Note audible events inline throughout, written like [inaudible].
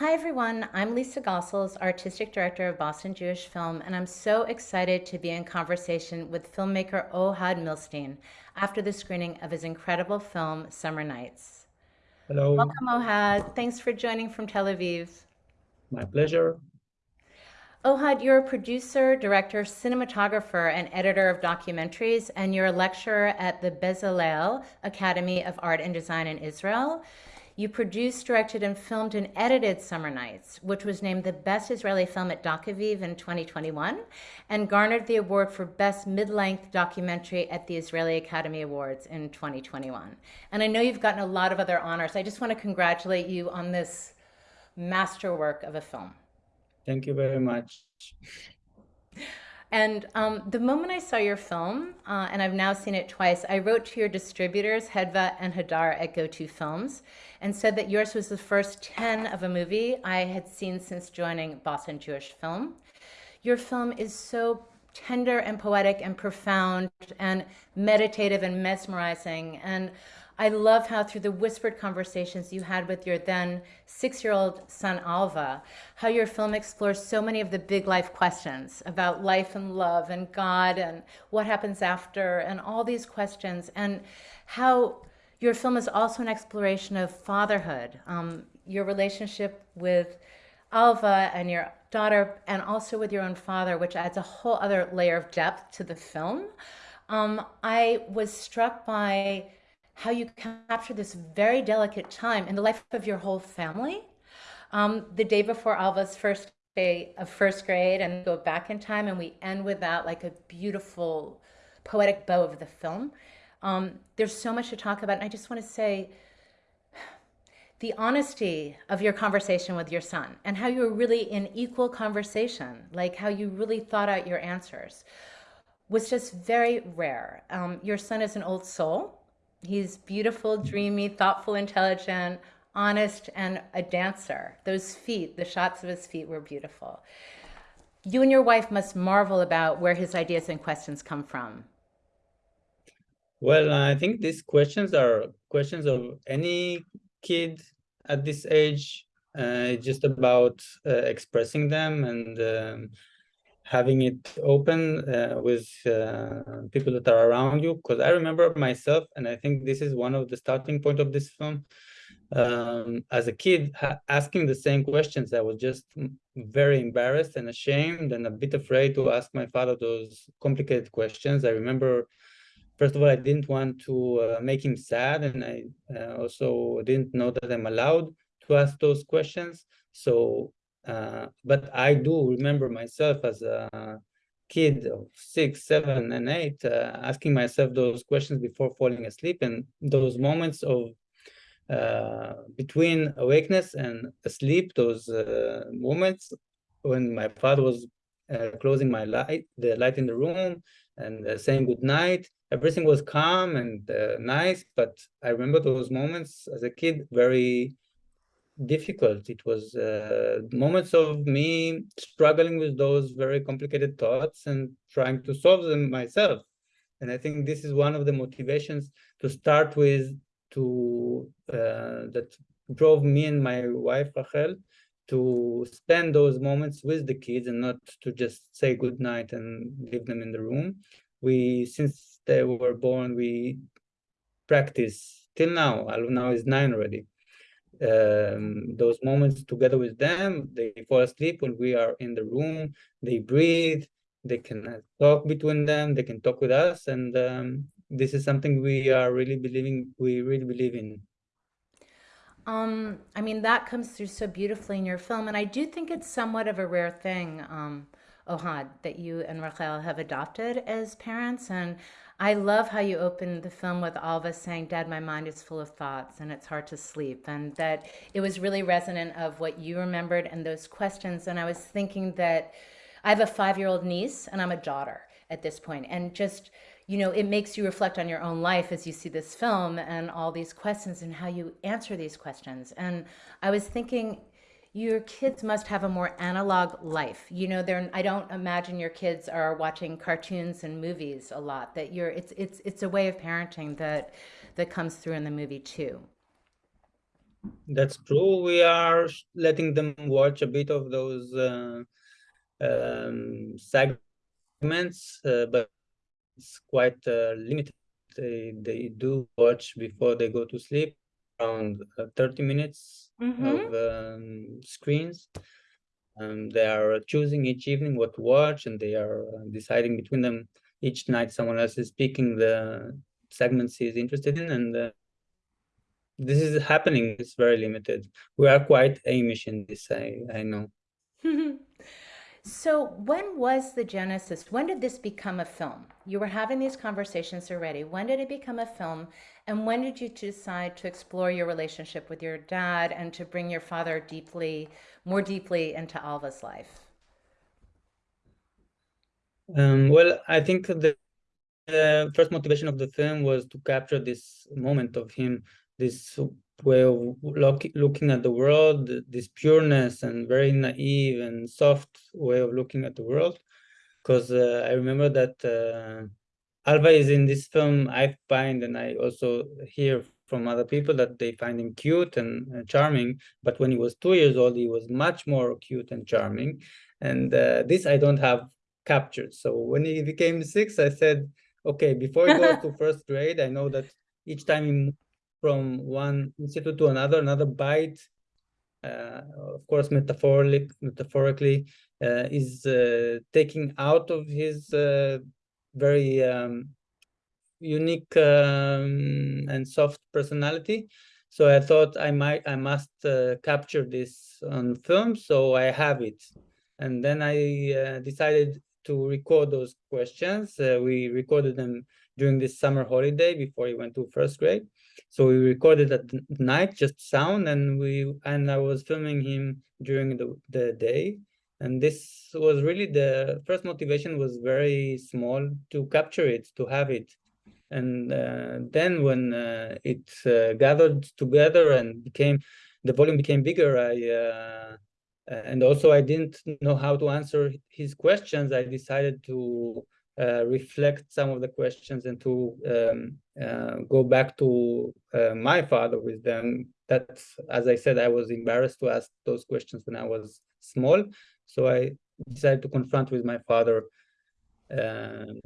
Hi, everyone. I'm Lisa Gossels, Artistic Director of Boston Jewish Film, and I'm so excited to be in conversation with filmmaker Ohad Milstein after the screening of his incredible film, Summer Nights. Hello. Welcome, Ohad. Thanks for joining from Tel Aviv. My pleasure. Ohad, you're a producer, director, cinematographer, and editor of documentaries, and you're a lecturer at the Bezalel Academy of Art and Design in Israel. You produced, directed, and filmed and edited Summer Nights, which was named the best Israeli film at Docaviv in 2021 and garnered the award for best mid-length documentary at the Israeli Academy Awards in 2021. And I know you've gotten a lot of other honors. I just want to congratulate you on this masterwork of a film. Thank you very much. And um, the moment I saw your film, uh, and I've now seen it twice, I wrote to your distributors, Hedva and Hadar at Go2 Films, and said that yours was the first 10 of a movie I had seen since joining Boston Jewish Film. Your film is so tender and poetic and profound and meditative and mesmerizing. And I love how through the whispered conversations you had with your then six-year-old son Alva, how your film explores so many of the big life questions about life and love and God and what happens after and all these questions and how your film is also an exploration of fatherhood, um, your relationship with Alva and your daughter and also with your own father, which adds a whole other layer of depth to the film. Um, I was struck by how you capture this very delicate time in the life of your whole family. Um, the day before Alva's first day of first grade and go back in time and we end with that like a beautiful poetic bow of the film. Um, there's so much to talk about and I just want to say the honesty of your conversation with your son and how you were really in equal conversation, like how you really thought out your answers was just very rare. Um, your son is an old soul He's beautiful, dreamy, thoughtful, intelligent, honest, and a dancer. Those feet, the shots of his feet were beautiful. You and your wife must marvel about where his ideas and questions come from. Well, I think these questions are questions of any kid at this age. Uh, just about uh, expressing them and um, having it open uh, with uh, people that are around you. Because I remember myself, and I think this is one of the starting point of this film. Um, as a kid, asking the same questions, I was just very embarrassed and ashamed and a bit afraid to ask my father those complicated questions. I remember, first of all, I didn't want to uh, make him sad, and I uh, also didn't know that I'm allowed to ask those questions. So uh, but I do remember myself as a kid of six, seven, and eight, uh, asking myself those questions before falling asleep, and those moments of uh, between awakeness and sleep, those uh, moments when my father was uh, closing my light, the light in the room, and saying good night. Everything was calm and nice, but I remember those moments as a kid very difficult. It was uh, moments of me struggling with those very complicated thoughts and trying to solve them myself. And I think this is one of the motivations to start with to uh, that drove me and my wife Rachel to spend those moments with the kids and not to just say good night and leave them in the room. We, since they were born, we practice till now. Now is nine already um, those moments together with them. They fall asleep when we are in the room. They breathe. They can talk between them. They can talk with us, and um, this is something we are really believing. We really believe in. Um, I mean, that comes through so beautifully in your film, and I do think it's somewhat of a rare thing, um, Ohad, that you and Rachel have adopted as parents, and I love how you open the film with Alva saying, Dad, my mind is full of thoughts and it's hard to sleep. And that it was really resonant of what you remembered and those questions. And I was thinking that I have a five year old niece and I'm a daughter at this point. And just, you know, it makes you reflect on your own life as you see this film and all these questions and how you answer these questions. And I was thinking, your kids must have a more analog life. You know, they're I don't imagine your kids are watching cartoons and movies a lot. That you're it's it's it's a way of parenting that that comes through in the movie too. That's true. We are letting them watch a bit of those uh, um, segments, uh, but it's quite uh, limited. They, they do watch before they go to sleep, around uh, 30 minutes mm -hmm. of um, screens. Um, they are choosing each evening what to watch, and they are uh, deciding between them each night. Someone else is picking the segments he is interested in, and uh, this is happening. It's very limited. We are quite Amish in this. I I know. [laughs] so when was the genesis? When did this become a film? You were having these conversations already. When did it become a film? And when did you decide to explore your relationship with your dad and to bring your father deeply, more deeply into Alva's life? Um, well, I think the uh, first motivation of the film was to capture this moment of him this way of look, looking at the world, this pureness and very naive and soft way of looking at the world. Because uh, I remember that uh, Alva is in this film, I find, and I also hear from other people that they find him cute and uh, charming. But when he was two years old, he was much more cute and charming. And uh, this I don't have captured. So when he became six, I said, okay, before he goes to [laughs] first grade, I know that each time he from one institute to another, another bite, uh, of course, metaphorically, metaphorically uh, is uh, taking out of his uh, very um, unique um, and soft personality. So I thought I might, I must uh, capture this on film, so I have it. And then I uh, decided to record those questions. we recorded them during this summer holiday before he went to first grade. So we recorded at night, just sound, and we and I was filming him during the, the day. And this was really the first motivation was very small to capture it, to have it. And uh, then when uh, it uh, gathered together and became, the volume became bigger, I uh, and also I didn't know how to answer his questions. I decided to reflect some of the questions and to um, uh, go back to uh, my father with them. That, as I said, I was embarrassed to ask those questions when I was small. So I decided to confront with my father um,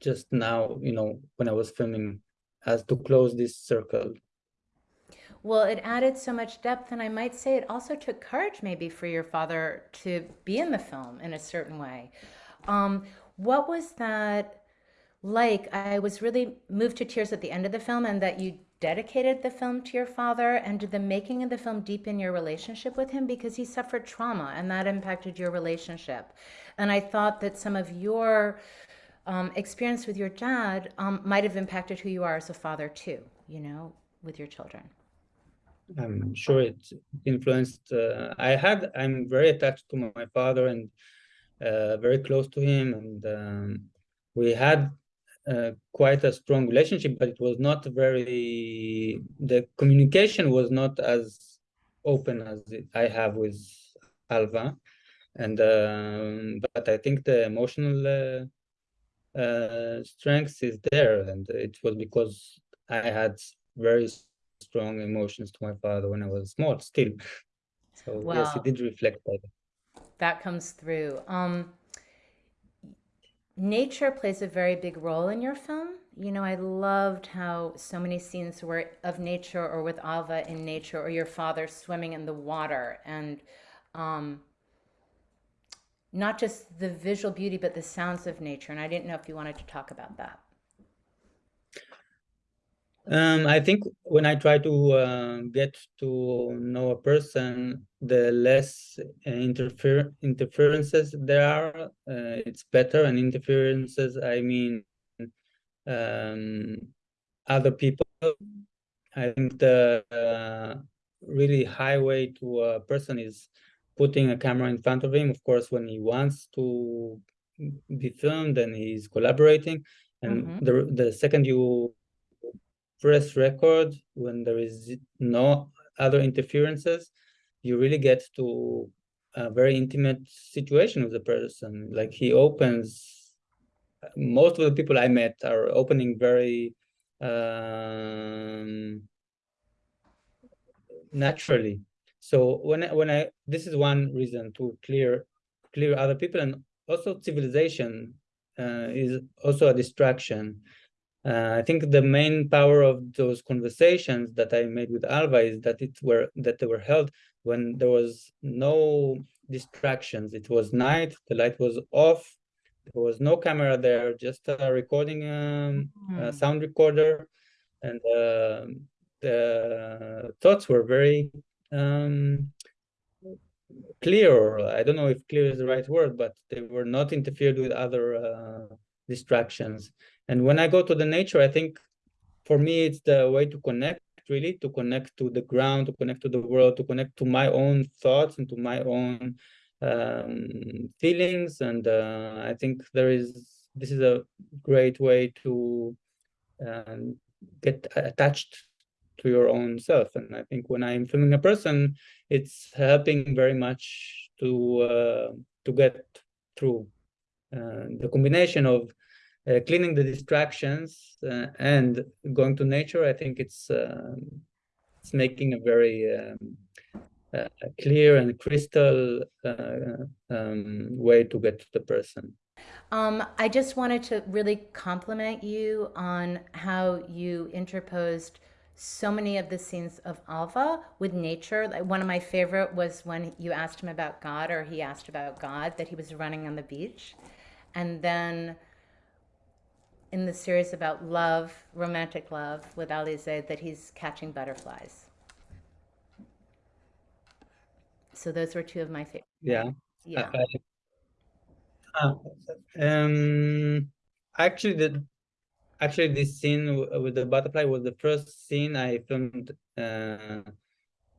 just now, you know, when I was filming as to close this circle. Well, it added so much depth, and I might say it also took courage maybe for your father to be in the film in a certain way. Um, what was that like? I was really moved to tears at the end of the film and that you dedicated the film to your father and did the making of the film deepen your relationship with him because he suffered trauma and that impacted your relationship. And I thought that some of your um, experience with your dad um, might have impacted who you are as a father too, you know, with your children. I'm sure it influenced. Uh, I had. I'm very attached to my father, and uh, very close to him, and um, we had uh, quite a strong relationship, but it was not very, the communication was not as open as I have with Alva. And, um, but I think the emotional uh, uh, strength is there. And it was because I had very strong emotions to my father when I was small still. So wow. yes, it did reflect that that comes through. Um, nature plays a very big role in your film. You know, I loved how so many scenes were of nature or with Alva in nature or your father swimming in the water and um, not just the visual beauty, but the sounds of nature. And I didn't know if you wanted to talk about that. Um, I think when I try to uh, get to know a person, the less interfer interferences there are, uh, it's better. And interferences, I mean, um, other people. I think the uh, really highway to a person is putting a camera in front of him. Of course, when he wants to be filmed and he's collaborating. And mm -hmm. the the second you press record when there is no other interferences, you really get to a very intimate situation with the person. Like he opens, most of the people I met are opening very um, naturally. So when I, when I this is one reason to clear clear other people and also civilization uh, is also a distraction. Uh, I think the main power of those conversations that I made with Alva is that it were that they were held when there was no distractions. It was night, the light was off, there was no camera there, just a recording um, Mm. a sound recorder, and uh, the thoughts were very um, clear. I don't know if clear is the right word, but they were not interfered with other uh, distractions. And when I go to the nature, I think for me it's the way to connect really to connect to the ground to connect to the world to connect to my own thoughts and to my own um, feelings. And uh, i think there is this is a great way to um, get attached to your own self. And i think when i'm filming a person it's helping very much to uh, to get through uh, the combination of uh, cleaning the distractions uh, and going to nature, I think it's uh, it's making a very um, uh, clear and crystal uh, um, way to get to the person. Um, I just wanted to really compliment you on how you interposed so many of the scenes of Alva with nature. Like one of my favorite was when you asked him about God, or he asked about God, that he was running on the beach, and then in the series about love, romantic love with Alize, that he's catching butterflies. So those were two of my favorite. Yeah. Yeah. Uh, um, actually, the actually this scene with the butterfly was the first scene I filmed uh,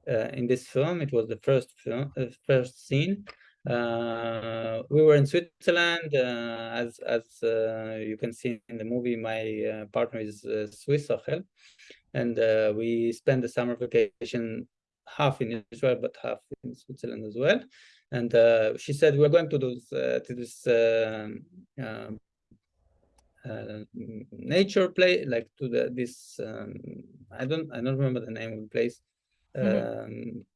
uh, in this film. It was the first film, uh, first scene. Uh, we were in Switzerland, uh, as as uh, you can see in the movie. My uh, partner is uh, Swiss, Rachel, and uh, we spent the summer vacation half in Israel but half in Switzerland as well. And she said we're going to those to this um, um, uh, nature play like to the this um, I don't I don't remember the name of the place. Mm -hmm.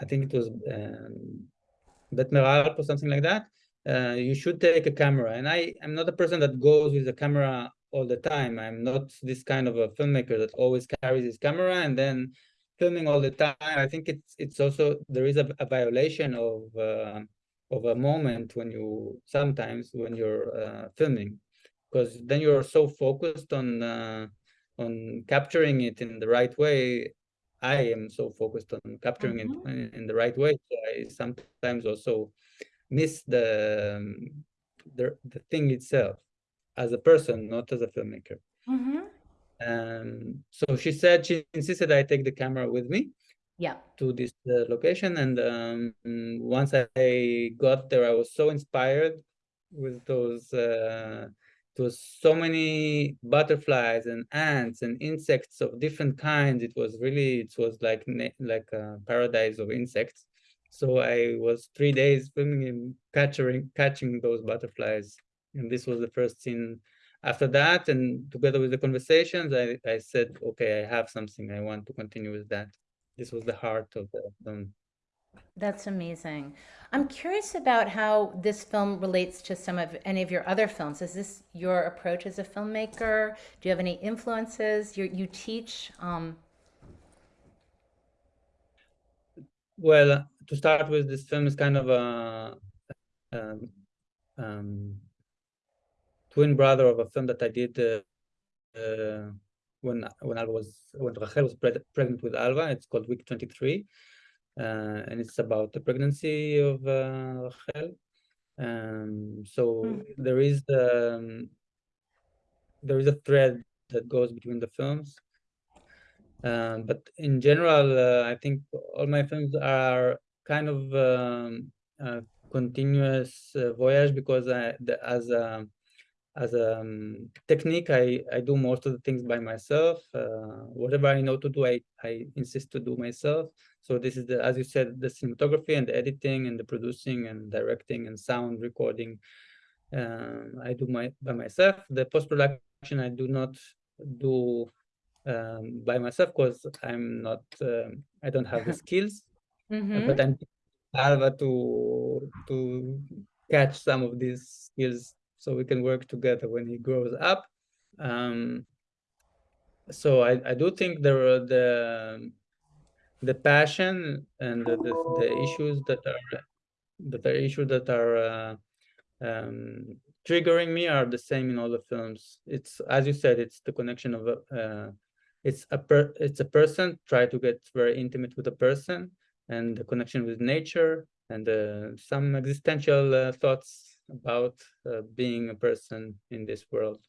I think it was um, or something like that. Uh, you should take a camera. And I am not a person that goes with a camera all the time. I'm not this kind of a filmmaker that always carries his camera and then filming all the time. I think it's it's also there is a, a violation of uh, of a moment when you sometimes when you're uh, filming because then you're so focused on uh, on capturing it in the right way I am so focused on capturing it in, in, the right way. So I sometimes also miss the, um, the, the thing itself as a person, not as a filmmaker. Mm -hmm. Um, so she said she insisted I take the camera with me. Yeah. To this uh, location, and um, once I got there, I was so inspired with those uh, it was so many butterflies and ants and insects of different kinds. It was really, it was like like a paradise of insects. So I was three days filming and catching catching those butterflies, and this was the first scene. After that, and together with the conversations, I I said, okay, I have something. I want to continue with that. This was the heart of the film. That's amazing. I'm curious about how this film relates to some of any of your other films. Is this your approach as a filmmaker? Do you have any influences? You you teach. Um... Well, to start with, this film is kind of a, a um, twin brother of a film that I did uh, uh, when when I was when Rachel was pre pregnant with Alva. It's called Week 23 uh, and it's about the pregnancy of uh, Rachel. Um, so mm. there is um, there is a thread that goes between the films. Um, but in general, uh, I think all my films are kind of um, a continuous uh, voyage because I, the, as a as a um, technique, I, I do most of the things by myself. Uh, whatever I know to do, I, I insist to do myself. So this is the, as you said, the cinematography and the editing and the producing and directing and sound recording. Um, I do my by myself. The post production I do not do um, by myself because I'm not, um, I don't have the [laughs] skills, Mhm. but I'm Alva to to catch some of these skills so we can work together when he grows up. Um, so I, I do think there are the the passion and the, the, issues that are that are issues that are uh, um, triggering me are the same in all the films. It's as you said, it's the connection of uh, it's a per it's a person try to get very intimate with a person and the connection with nature and uh, some existential uh, thoughts about uh, being a person in this world.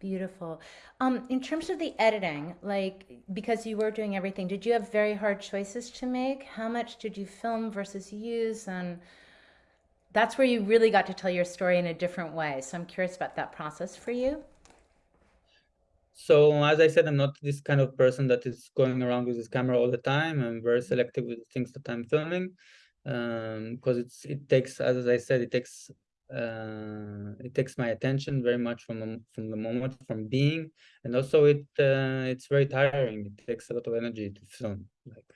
Beautiful. Um, in terms of the editing, like because you were doing everything, did you have very hard choices to make? How much did you film versus use? And that's where you really got to tell your story in a different way. So I'm curious about that process for you. So as I said, I'm not this kind of person that is going around with this camera all the time. I'm very selective with the things that I'm filming um, because it's it takes, as I said, it takes uh, it takes my attention very much from from the moment from being, and also it uh, it's very tiring. It takes a lot of energy to film. Like,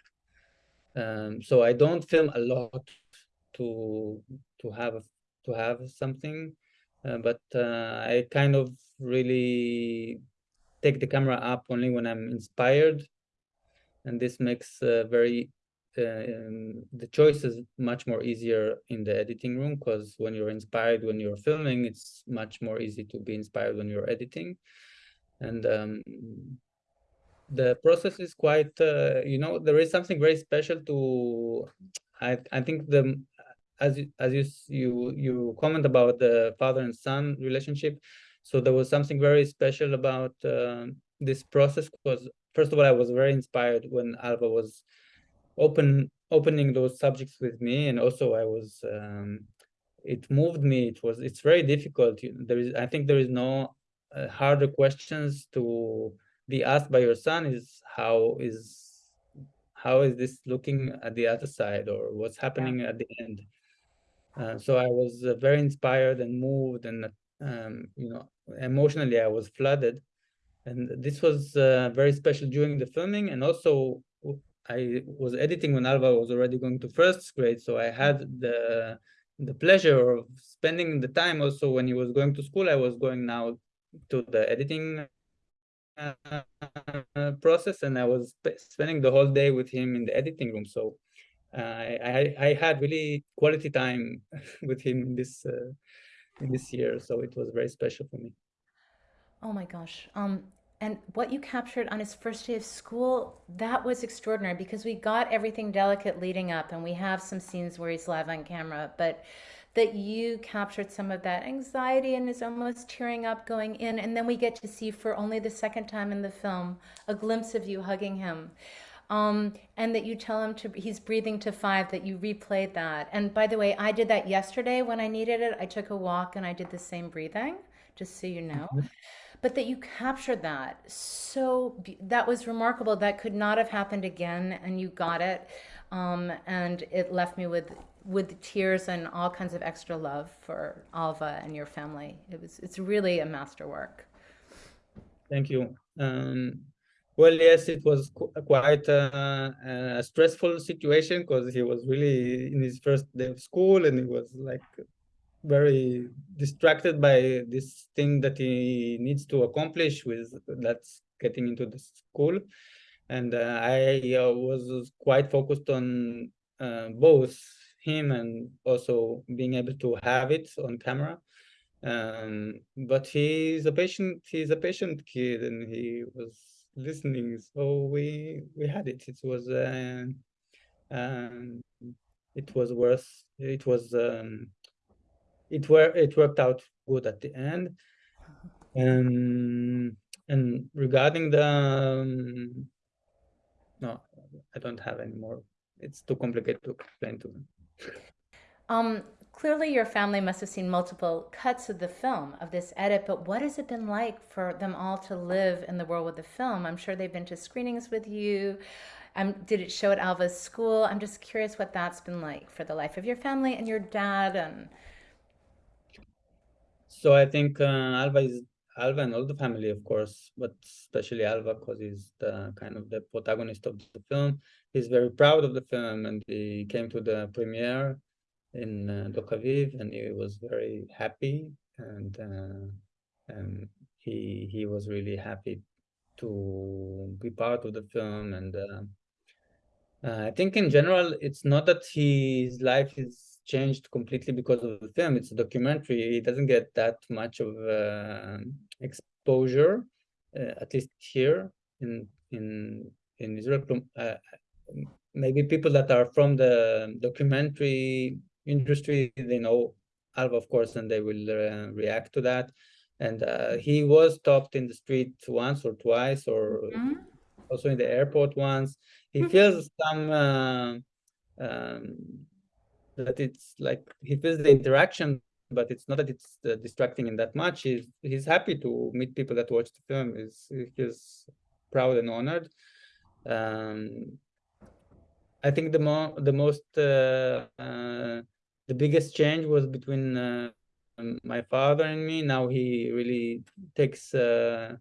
um, so I don't film a lot to to have to have something, uh, but uh, I kind of really take the camera up only when I'm inspired. And this makes uh, very um, the choice is much more easier in the editing room because when you're inspired when you're filming, it's much more easy to be inspired when you're editing. And um, the process is quite, uh, you know, there is something very special to, I, I think the, as, as you, you, you comment about the father and son relationship, so there was something very special about uh, this process because first of all, I was very inspired when Alva was open opening those subjects with me, and also I was um, it moved me. It was it's very difficult. There is I think there is no uh, harder questions to be asked by your son is how is how is this looking at the other side or what's happening yeah. at the end. Uh, so I was uh, very inspired and moved and um, you know emotionally I was flooded and this was uh, very special during the filming and also I was editing when Alva was already going to first grade so I had the the pleasure of spending the time also when he was going to school. I was going now to the editing uh, process and I was spending the whole day with him in the editing room. So uh, I, I had really quality time [laughs] with him this uh, this year so it was very special for me. Oh my gosh. Um and what you captured on his first day of school that was extraordinary because we got everything delicate leading up and we have some scenes where he's live on camera but that you captured some of that anxiety and is almost tearing up going in and then we get to see for only the second time in the film a glimpse of you hugging him um, and that you tell him to he's breathing to five that you replayed that. And by the way i did that yesterday when i needed it. I took a walk and i did the same breathing just so you know mm-hmm. but that you captured that so that was remarkable that could not have happened again and you got it um, and it left me with with tears and all kinds of extra love for Alva and your family. It was it's really a masterwork. Thank you. Um, well, yes, it was qu quite a, a, stressful situation because he was really in his first day of school and he was like very distracted by this thing that he needs to accomplish with that's getting into the school. And uh, I uh, was quite focused on uh, both him and also being able to have it on camera. Um, but he's a patient, he's a patient kid and he was listening. So we, we had it. It was, uh, um, it was worth, it was, um, it were, it worked out good at the end. Um, and regarding the, um, no, I don't have any more. It's too complicated to explain to them. Um, clearly your family must have seen multiple cuts of the film of this edit, but what has it been like for them all to live in the world with the film? I'm sure they've been to screenings with you. Um, did it show at Alva's school? I'm just curious what that's been like for the life of your family and your dad and so I think uh, Alva is Alva and all the family, of course, but especially Alva because he's the kind of the protagonist of the film. He's very proud of the film, and he came to the premiere in uh, Docaviv, and he was very happy, and uh, and he he was really happy to be part of the film, and uh, uh, I think in general, it's not that his life is changed completely because of the film. It's a documentary. It doesn't get that much of uh, exposure, uh, at least here in in in Israel. Uh, maybe people that are from the documentary industry, they know Alva, of course, and they will uh, react to that. And uh, he was stopped in the street once or twice, or mm -hmm. also in the airport once. He mm -hmm. feels some uh, um, that it's like he feels the interaction, but it's not that it's uh, distracting in that much. He's he's happy to meet people that watch the film. He's he's proud and honored. Um, I think the more the most uh, uh, the biggest change was between uh, my father and me. Now he really takes uh,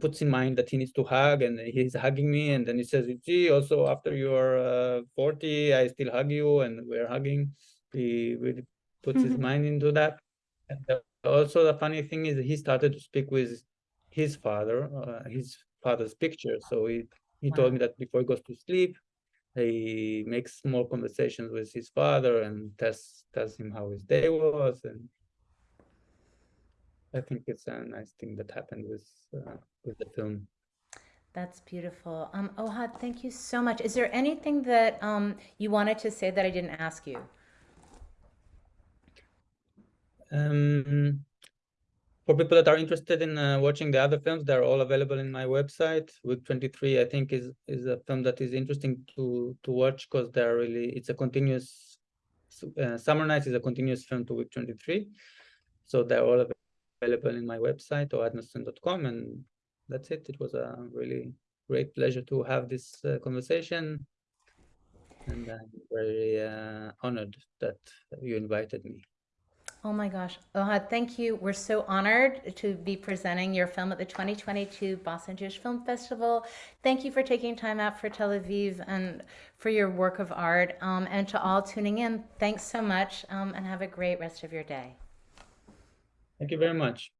puts in mind that he needs to hug and he's hugging me and then he says gee also after you're uh, 40 i still hug you and we're hugging he really puts mm -hmm. his mm-hmm. mind into that and also the funny thing is he started to speak with his father uh, his father's picture so he he wow. told me that before he goes to sleep he makes small conversations with his father and tells tells him how his day was and I think it's a nice thing that happened with uh, with the film. That's beautiful. Um, Ohad, thank you so much. Is there anything that um, you wanted to say that I didn't ask you? Um, for people that are interested in uh, watching the other films, they're all available in my website. Week 23, I think, is is a film that is interesting to to watch because they're really it's a continuous. Uh, Summer Nights is a continuous film to Week 23, so they're all available in my website or ohadnosson.com and that's it. It was a really great pleasure to have this uh, conversation. And I'm very uh, honored that you invited me. Oh my gosh. Ohad, thank you. We're so honored to be presenting your film at the 2022 Boston Jewish Film Festival. Thank you for taking time out for Tel Aviv and for your work of art. Um, and to all tuning in, thanks so much um, and have a great rest of your day. Thank you very much.